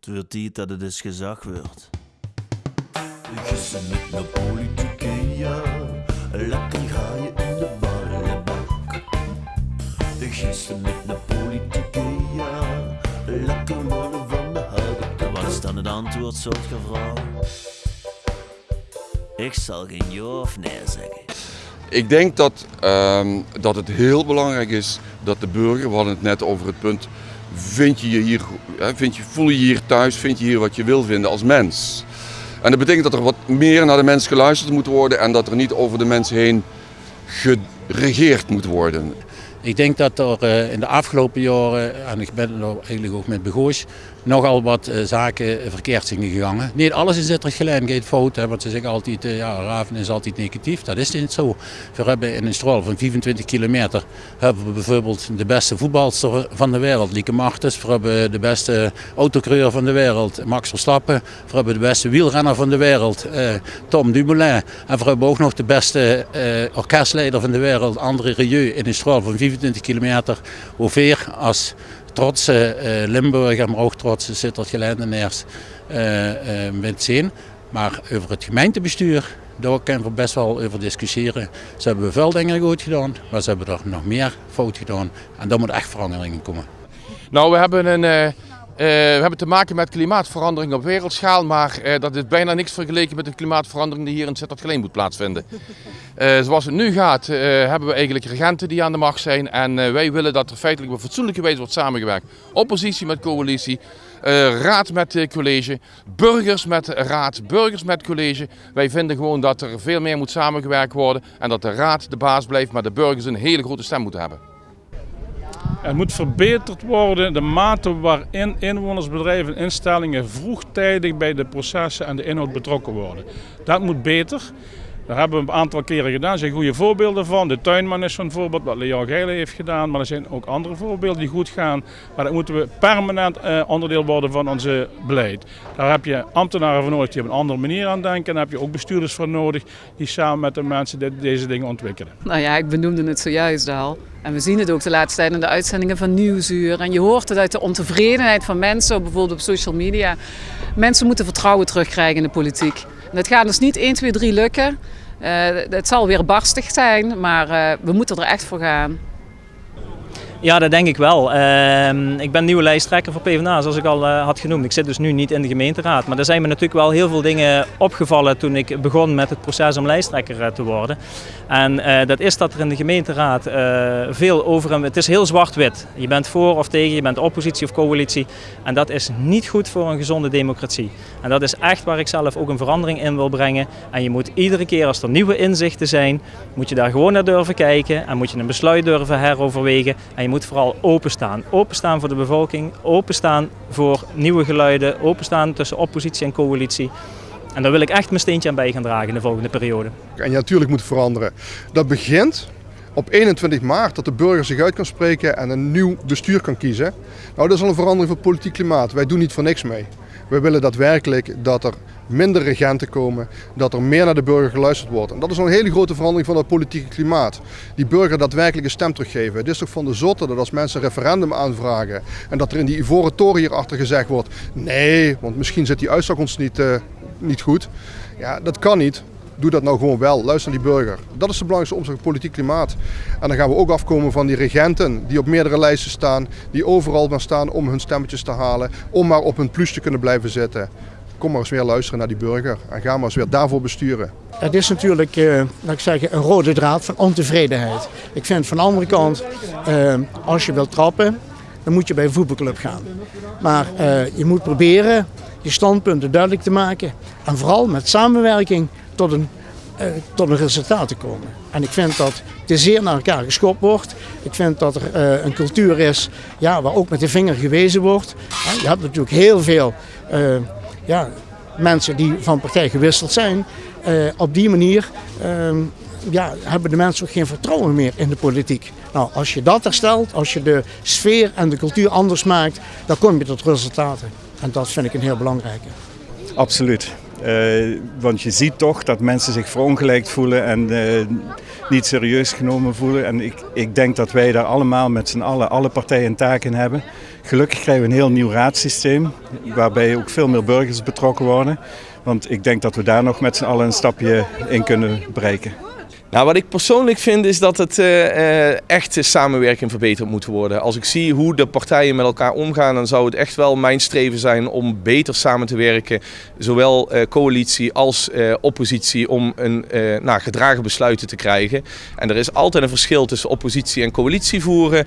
Het wordt tijd dat het eens gezag wordt. Gissen met een politieke ja, lekker ga je in de ballenbak. Gissen met een politieke ja, lekker mannen van de houten. Wat is dan het antwoord, soort vrouw? Ik zal geen ja of nee zeggen. Ik denk dat, ehm, dat het heel belangrijk is dat de burger, we hadden het net over het punt, vind je je hier, vind je, voel je je hier thuis, vind je hier wat je wil vinden als mens. En dat betekent dat er wat meer naar de mens geluisterd moet worden en dat er niet over de mens heen geregeerd moet worden. Ik denk dat er eh, in de afgelopen jaren, en ik ben er eigenlijk ook met Begoos, nogal wat eh, zaken verkeerd zijn gegaan. Niet alles in Zittert gaat fout, hè, want ze zeggen altijd, uh, ja, Raven is altijd negatief. Dat is niet zo. We hebben in een strool van 25 kilometer hebben we bijvoorbeeld de beste voetbalster van de wereld, Lieke Martens. We hebben de beste autocreur van de wereld, Max Verstappen. We hebben de beste wielrenner van de wereld, Tom Dumoulin. En we hebben ook nog de beste orkestleider van de wereld, André Rieu, in een strool van 25 kilometer. Hoeveel als trotse uh, Limburger, maar ook trotse Sittard-Gelendenaars uh, uh, met zien. Maar over het gemeentebestuur, daar kunnen we best wel over discussiëren. Ze hebben veel dingen goed gedaan, maar ze hebben er nog meer fout gedaan. En daar moet echt veranderingen komen. Nou, we hebben een... Uh, we hebben te maken met klimaatverandering op wereldschaal, maar uh, dat is bijna niks vergeleken met de klimaatverandering die hier in Sittard-Geleen moet plaatsvinden. Uh, zoals het nu gaat, hebben we eigenlijk regenten die aan de macht zijn en wij willen dat er feitelijk op fatsoenlijke wijze wordt samengewerkt. Oppositie met coalitie, raad met college, burgers met raad, burgers met college. Wij vinden gewoon dat er veel meer moet samengewerkt worden en dat de raad de baas blijft, maar de burgers een hele grote stem moeten hebben. Er moet verbeterd worden de mate waarin inwoners, bedrijven en instellingen vroegtijdig bij de processen en de inhoud betrokken worden. Dat moet beter. Daar hebben we een aantal keren gedaan. Er zijn goede voorbeelden van. De tuinman is zo'n voorbeeld wat Leon Geile heeft gedaan. Maar er zijn ook andere voorbeelden die goed gaan. Maar dat moeten we permanent eh, onderdeel worden van onze beleid. Daar heb je ambtenaren voor nodig die op een andere manier aan denken. En daar heb je ook bestuurders voor nodig die samen met de mensen deze dingen ontwikkelen. Nou ja, ik benoemde het zojuist al. En we zien het ook de laatste tijd in de uitzendingen van Nieuwsuur. En je hoort het uit de ontevredenheid van mensen, bijvoorbeeld op social media. Mensen moeten vertrouwen terugkrijgen in de politiek. Dat gaat dus niet 1, 2, 3 lukken. Uh, het zal weer barstig zijn, maar uh, we moeten er echt voor gaan. Ja, dat denk ik wel. Uh, ik ben nieuwe lijsttrekker voor PvdA, zoals ik al uh, had genoemd. Ik zit dus nu niet in de gemeenteraad. Maar er zijn me natuurlijk wel heel veel dingen opgevallen toen ik begon met het proces om lijsttrekker uh, te worden. En uh, dat is dat er in de gemeenteraad veel over... En, het is heel zwart-wit. Je bent voor of tegen, je bent oppositie of coalitie. En dat is niet goed voor een gezonde democratie. En dat is echt waar ik zelf ook een verandering in wil brengen. En je moet iedere keer als er nieuwe inzichten zijn, moet je daar gewoon naar durven kijken. En moet je een besluit durven heroverwegen. Moet vooral openstaan. Openstaan voor de bevolking, openstaan voor nieuwe geluiden, openstaan tussen oppositie en coalitie. En daar wil ik echt mijn steentje aan bij gaan dragen in de volgende periode. En je natuurlijk moet veranderen. Dat begint op 21 maart dat de burger zich uit kan spreken en een nieuw bestuur kan kiezen. Nou, dat is al een verandering van politiek klimaat. Wij doen niet voor niks mee. We willen daadwerkelijk dat er minder regenten komen, dat er meer naar de burger geluisterd wordt. En dat is een hele grote verandering van het politieke klimaat. Die burger daadwerkelijk een stem teruggeven. Het is toch van de zotte dat als mensen een referendum aanvragen en dat er in die ivoren toren hierachter gezegd wordt, nee, want misschien zit die uitslag ons niet, uh, niet goed. Ja, dat kan niet. Doe dat nou gewoon wel. Luister naar die burger. Dat is de belangrijkste omslag van politiek klimaat. En dan gaan we ook afkomen van die regenten die op meerdere lijsten staan. Die overal maar staan om hun stemmetjes te halen. Om maar op hun plus te kunnen blijven zitten. Kom maar eens weer luisteren naar die burger. En ga maar eens weer daarvoor besturen. Het is natuurlijk, uh, laat ik zeggen, een rode draad van ontevredenheid. Ik vind van de andere kant, uh, als je wilt trappen, dan moet je bij een voetbalclub gaan. Maar uh, je moet proberen je standpunten duidelijk te maken. En vooral met samenwerking tot een, tot een resultaat te komen. En ik vind dat te zeer naar elkaar geschopt wordt. Ik vind dat er uh, een cultuur is ja, waar ook met de vinger gewezen wordt. je hebt natuurlijk heel veel uh, ja, mensen die van partij gewisseld zijn. op die manier ja, hebben de mensen ook geen vertrouwen meer in de politiek. Nou, als je dat herstelt, als je de sfeer en de cultuur anders maakt, dan kom je tot resultaten. En dat vind ik een heel belangrijke. Absoluut. Uh, want je ziet toch dat mensen zich verongelijkt voelen en uh, niet serieus genomen voelen. En ik, ik denk dat wij daar allemaal met z'n allen, alle partijen een taak in hebben. Gelukkig krijgen we een heel nieuw raadssysteem, waarbij ook veel meer burgers betrokken worden. Want ik denk dat we daar nog met z'n allen een stapje in kunnen bereiken. Nou, wat ik persoonlijk vind is dat het uh, echt samenwerking verbeterd moet worden. Als ik zie hoe de partijen met elkaar omgaan, dan zou het echt wel mijn streven zijn om beter samen te werken. Zowel uh, coalitie als oppositie om een nou, gedragen besluiten te krijgen. En er is altijd een verschil tussen oppositie en coalitie voeren.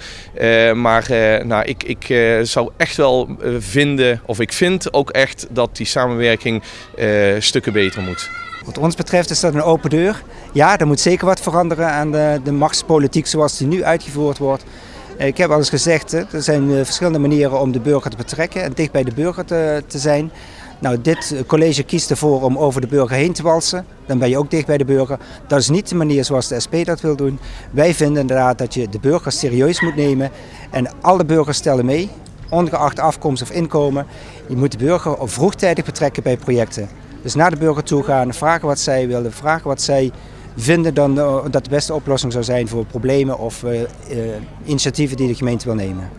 maar nou, ik, ik zou echt wel vinden, of ik vind ook echt dat die samenwerking stukken beter moet. Wat ons betreft is dat een open deur. Ja, er moet zeker wat veranderen aan de, de machtspolitiek zoals die nu uitgevoerd wordt. Ik heb al eens gezegd, er zijn eh, verschillende manieren om de burger te betrekken en dicht bij de burger te, te zijn. Nou, dit college kiest ervoor om over de burger heen te walsen. Dan ben je ook dicht bij de burger. Dat is niet de manier zoals de SP dat wil doen. Wij vinden inderdaad dat je de burger serieus moet nemen. En alle burgers stellen mee, ongeacht afkomst of inkomen. Je moet de burger vroegtijdig betrekken bij projecten. Dus naar de burger toe gaan, vragen wat zij willen, vragen wat zij vinden dan, dat de beste oplossing zou zijn voor problemen of uh, initiatieven die de gemeente wil nemen.